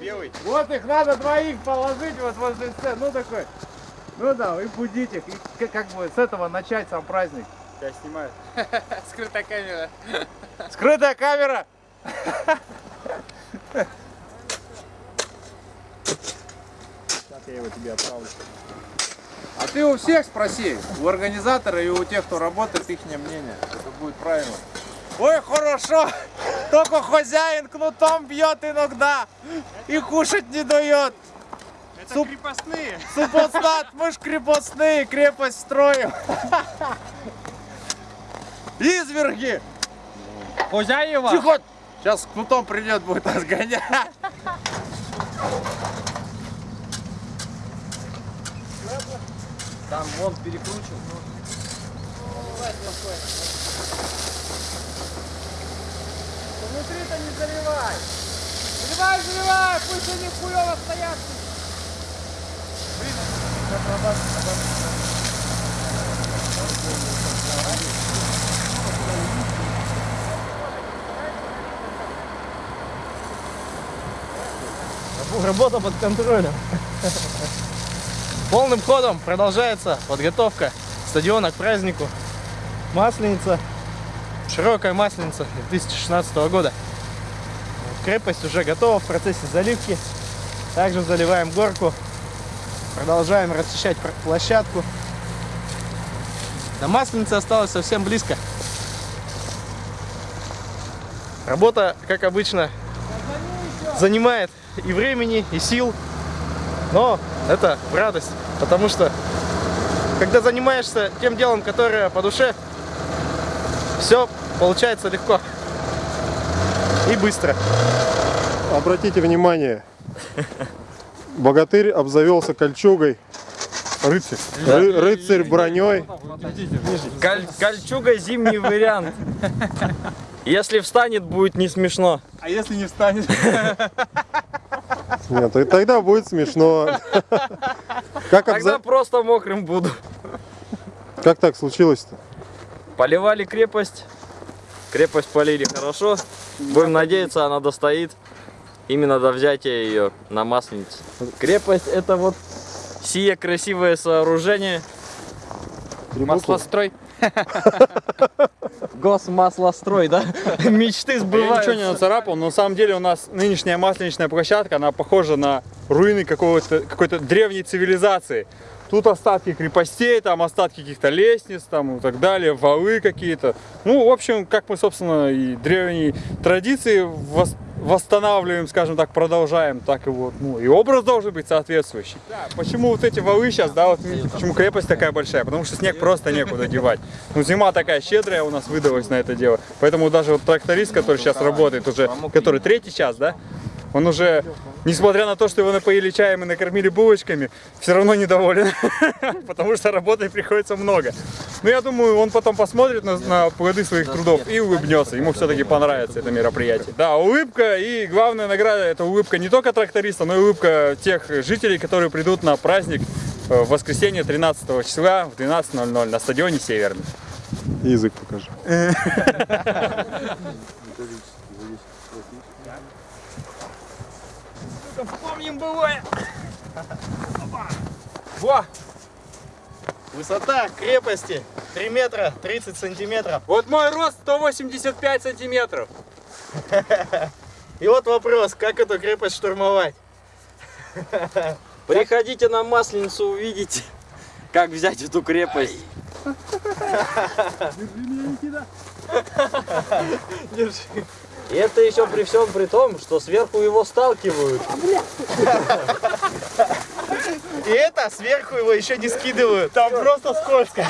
белый. Вот их надо двоих положить вот возле сцены. Ну такой. Ну да, и будить их. И как бы с этого начать сам праздник. Тебя снимают. Скрытая камера. Скрытая камера! Сейчас я его тебе отправлю. А ты у всех спроси, у организатора и у тех, кто работает, их мнение. Это будет правильно. Ой, хорошо! Только хозяин кнутом бьет иногда и кушать не дает. Это Суп. крепостные. Супостат, мы ж крепостные, крепость строим. Изверги! Хозяева. Тихо! Сейчас кнутом придет, будет нас гонять. Там вон перекручен. Внутри-то не заливай! Заливай, заливай! Пусть они хуёво стоят! Работа под контролем. Полным ходом продолжается подготовка стадиона к празднику. Масленица. Широкая масленица 2016 года. Крепость уже готова в процессе заливки. Также заливаем горку. Продолжаем расчищать площадку. До масленицы осталось совсем близко. Работа, как обычно, занимает и времени, и сил. Но это радость, потому что когда занимаешься тем делом, которое по душе, все получается легко и быстро. Обратите внимание, богатырь обзавелся кольчугой. Рыцарь. Ры- рыцарь броней. Коль- кольчуга зимний вариант. Если встанет, будет не смешно. А если не встанет? Нет, и тогда будет смешно. Как, Тогда обза- просто мокрым буду. как так случилось-то? Поливали крепость. Крепость полили хорошо. Будем надеяться, она достоит именно до взятия ее на масленицу. Крепость это вот сие красивое сооружение. Маслострой. Госмаслострой, да? Мечты Я сбываются. ничего не нацарапал, но на самом деле у нас нынешняя масленичная площадка, она похожа на руины какой-то древней цивилизации. Тут остатки крепостей, там остатки каких-то лестниц, там и так далее, валы какие-то. Ну, в общем, как мы, собственно, и древние традиции вос- восстанавливаем, скажем так, продолжаем, так и вот, ну, и образ должен быть соответствующий. Да, почему вот эти валы сейчас, да, вот почему крепость такая большая? Потому что снег просто некуда девать. Ну, зима такая щедрая у нас выдалась на это дело. Поэтому даже вот тракторист, который сейчас работает уже, который третий час, да, он уже, несмотря на то, что его напоили чаем и накормили булочками, все равно недоволен, потому что работы приходится много. Но я думаю, он потом посмотрит на, на плоды своих трудов и улыбнется. Ему все-таки понравится это мероприятие. Да, улыбка и главная награда это улыбка не только тракториста, но и улыбка тех жителей, которые придут на праздник э, в воскресенье 13 числа в 12.00 на стадионе Северный. Язык покажи. Помним былое. Во! Высота крепости 3 метра 30 сантиметров. Вот мой рост 185 сантиметров. И вот вопрос, как эту крепость штурмовать? Приходите на Масленицу, увидите, как взять эту крепость. Держи. И это еще при всем при том, что сверху его сталкивают. И это сверху его еще не скидывают. Там просто скользко.